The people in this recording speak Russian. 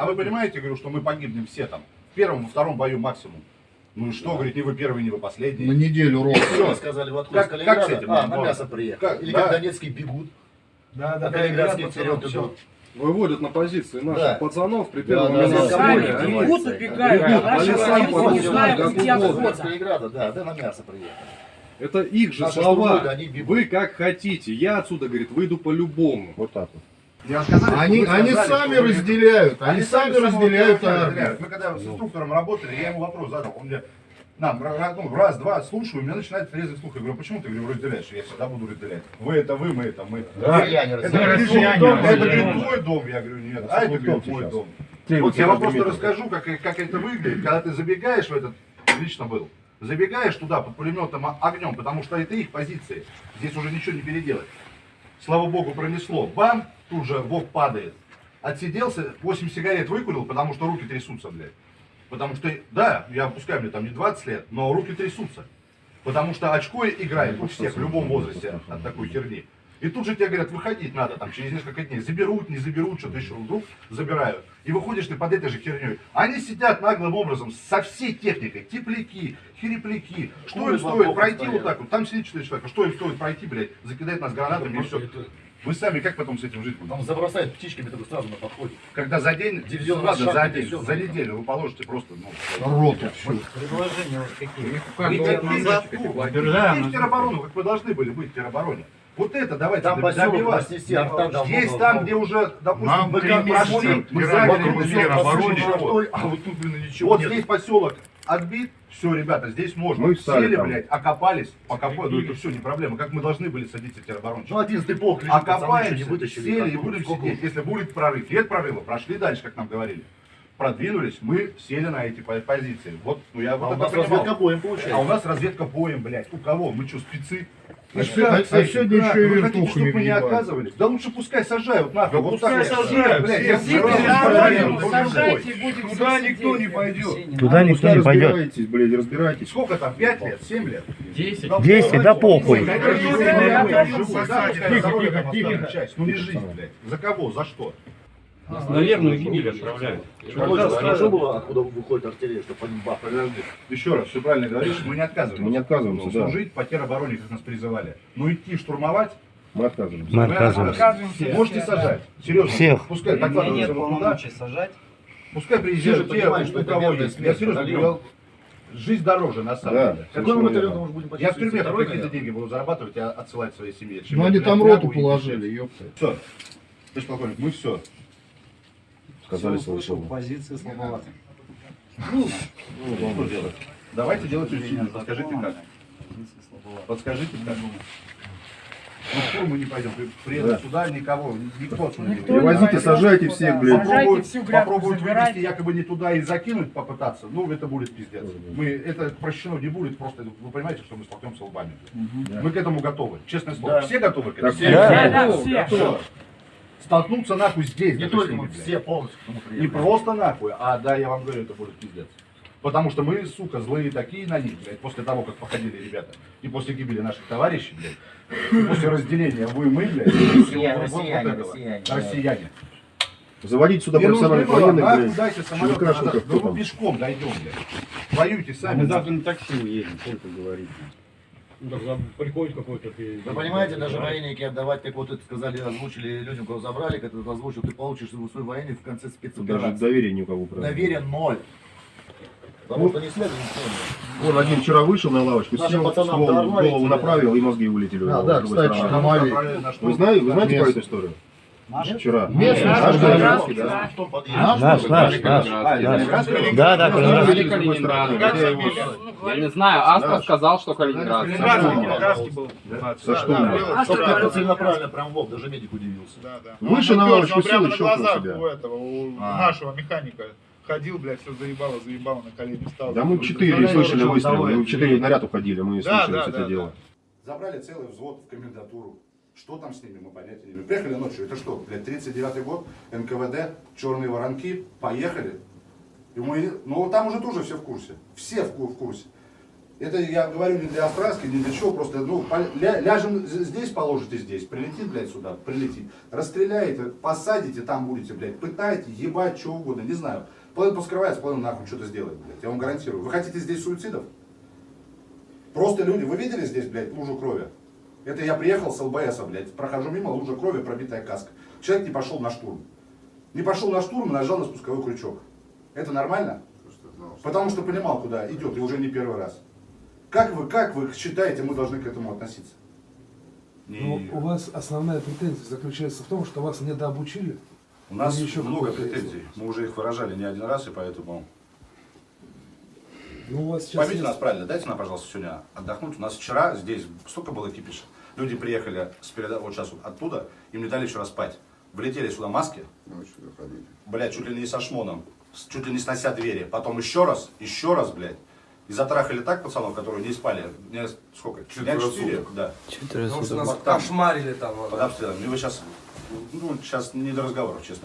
а вы понимаете, говорю, что мы погибнем все там. В первом, во втором бою максимум. Ну и что, говорит, не вы первый, не вы последний. На неделю ровно. Всё. Сказали, вот Как- как с этим? а, на Вот. мясо приехали. Как? Или Да. как донецкие бегут, Да, а калининградские вперед идут. Выводят на позиции наших Да. пацанов при Да, первом да, да, да, да. Бегут, убегают, Бегут, а наши по лесам воюют, ходят, не знают, где отходят. Калининграда, да, да, на мясо приехали. Это их же Наши слова. они бегут. Вы как хотите. Я отсюда, говорит, выйду по-любому. Вот так вот. Я сказали, Они, сказали, они что сами разделяют, они сами самого разделяют армию. Мы когда с инструктором работали, я ему вопрос задал. Он мне, нам, ну, раз, два, слушаю, у меня начинает резать слух. Я говорю, почему ты говорю, разделяешь? Я всегда буду разделять. Вы это вы, мы это мы. Россияне Это, разделяют. говорит, россияне твой дом, это говорит, твой дом. Я говорю, нет. А это говорит, твой сейчас. дом. Ты Вот я вам просто расскажу, как, как это выглядит, когда ты забегаешь в этот, лично был, забегаешь туда под пулеметом огнем, потому что это их позиции. Здесь уже ничего не переделать. Слава богу, пронесло. Бам, тут же бог падает. Отсиделся, 8 сигарет выкурил, потому что руки трясутся, блядь. Потому что, да, я пускай мне там не 20 лет, но руки трясутся. Потому что очко играет у всех в любом возрасте от такой херни. И тут же тебе говорят, выходить надо там через несколько дней. Заберут, не заберут, что-то еще вдруг забирают. И выходишь ты под этой же херней. Они сидят наглым образом со всей техникой. Тепляки, херепляки. Что им Курят стоит пройти стоят. вот так вот? Там сидит 4 человека. Что им стоит пройти, блядь? Закидать нас гранатами и все. Вы сами как потом с этим жить будете? Там забросают птичками только сразу на подходе. Когда за день, Дивизион ладно, шаг за день, за ну, неделю вы положите просто, ну, Роту всю. Предложения вот какие. Вы такие же, ну, тероборону, как вы должны были быть в теробороне. Вот это давайте Там добивать. разнести, арта давно Здесь там, где уже, допустим, Нам мы как прошли, мы заняли. А вот тут, блин, ничего Вот нет. здесь поселок отбит, все, ребята, здесь можно. Мы встали Сели, там. блядь, окопались, покопали, ну это все не проблема, как мы должны были садиться тероборончики. Ну, одиннадцатый полк лежит, Окопаемся, не вытащили. сели и будем сколько сидеть. Если будет прорыв, нет прорыва, прошли дальше, как нам говорили. Продвинулись, мы сели на эти по- позиции. Вот, ну я А вот у нас понимал. разведка боем А у получается. нас разведка боем, блядь. У кого? Мы что, спецы? А се- а- а сегодня Да, еще и вы хотите, вертухами чтобы мы не оказывали? Да лучше пускай сажают нахуй. Да вот пускай так вот. сажают, все, все Сажайте, будем Туда все никто не пойдет. Туда никто не пойдет. Разбирайтесь, блядь, разбирайтесь. Сколько там? 5 лет? 7 лет? 10. 10, да похуй. Тихо, тихо, тихо. Ну не жизнь, блядь. За кого? За что? На верную гибель отправляют. Хорошо было, откуда выходит артиллерия, чтобы они бах. Подожди. Еще раз, все правильно говоришь, мы не отказываемся. Мы не отказываемся, Ну, да. Служить по теробороне, как нас призывали. Но идти штурмовать, Мы отказываемся. Мы отказываемся. Отказываемся. Можете сажать. Серьезно. Всех. Пускай докладываются нет вот туда. полномочий сажать. Пускай приезжают те, у это кого есть. Я серьезно говорю, жизнь дороже на самом Да. деле. Какой мы батальон может будем Я в тюрьме какие-то деньги буду зарабатывать и отсылать своей семье. Ну они там роту положили, ёпта. Все. Товарищ полковник, мы все. Сказали свое услышал, слово. Позиции слабоваты. Ну, что делать? Давайте делать усилия. Подскажите как. Подскажите как. Ну, в штурм мы не пойдем. При- Да. сюда, никого, никто отсюда не Никто не Привозите, сажайте всех, блядь. Попробуют, всю грядку, попробуют забирайте. вывести якобы не туда и закинуть, попытаться, ну это будет пиздец. Мы, это прощено не будет, просто вы понимаете, что мы столкнемся лбами. Мы к этому готовы, честное слово. Да. Все готовы к этому? Так, Да. Да, да, все. Всё. Столкнуться нахуй здесь, Не только мы, все полностью к Не просто нахуй, а да, я вам говорю, это будет пиздец. Потому что мы, сука, злые такие на них, блядь, после того, как походили ребята. И после гибели наших товарищей, блядь. После разделения вы и мы, блядь. Россияне, вот- вот россияне, этого. россияне, да. Россияне. Заводить сюда профессиональных военных, блядь. дайте самолет, надо, там? пешком дойдем, блядь. Воюйте сами. Мы завтра на такси уедем, сколько говорить. Ну, так приходит какой-то... ты- Вы понимаете, даже военники отдавать, как вот это сказали, озвучили людям, кого забрали, как это озвучил, ты получишь свой военный в конце даже спецоперации. доверия ни у кого, правда. Доверие ноль. Потому что не следует ничего. Вон один вчера вышел на лавочку, сел, дорвали голову тебя. направил, и мозги вылетели. у А, да, другой кстати. Хамали. Вы знаете, вы знаете про эту историю? Наши? Вчера. Местный, Наш наш Калининградский, да. да. В том подъезде. Наш, наш, наш, наш. Да, да, Калининград. Я не знаю, Астра Наш. сказал, что Калининград. Калининградский был. Со штурмом. Чтоб как-то целенаправленно прям в даже медик удивился. Да, да. Выше на лавочку сел прямо и на щелкнул глазах себя. у этого, у А. нашего механика. Ходил, блядь, все заебало, заебало, на колени встал. Да мы четыре слышали что выстрелы, мы четыре наряд уходили, мы Да, слышали да, это да, дело. Забрали целый взвод в комендатуру. Что там с ними, мы понятия не имеем. Приехали ночью, это что, блядь, 39-й год, НКВД, черные воронки, поехали. И мы, ну там уже тоже все в курсе, все в, в курсе. Это я говорю не для Остраски, не для чего, просто, ну, ля- ляжем здесь, положите здесь, прилетит, блядь, сюда, прилетит. Расстреляете, посадите, там будете, блядь, пытайте, ебать, что угодно, не знаю. Половина поскрывается, половина нахуй что-то сделает, блядь, я вам гарантирую. Вы хотите здесь суицидов? Просто люди, вы видели здесь, блядь, лужу крови? Это я приехал с ЛБСа, блядь, прохожу мимо, лужа крови, пробитая каска. Человек не пошел на штурм. Не пошел на штурм и нажал на спусковой крючок. Это нормально? Потому что понимал, куда идет, и уже не первый раз. Как вы, как вы считаете, мы должны к этому относиться? Ну, у вас основная претензия заключается в том, что вас недообучили. У нас еще много претензий. Мы уже их выражали не один раз, и поэтому... Ну, у вас сейчас Поймите есть- нас правильно, дайте нам, пожалуйста, сегодня отдохнуть. У нас вчера здесь столько было кипиша. Люди приехали с переда... вот сейчас вот оттуда, им не дали вчера спать. Влетели сюда маски, блядь, чуть ли не со шмоном, чуть ли не снося двери. Потом еще раз, еще раз, блядь. И затрахали так пацанов, которые не спали. Дня сколько? Дня четыре, да. Потому что нас там, кошмарили там. вот. под обстрелом. И вы сейчас, ну, сейчас не до разговоров, честно.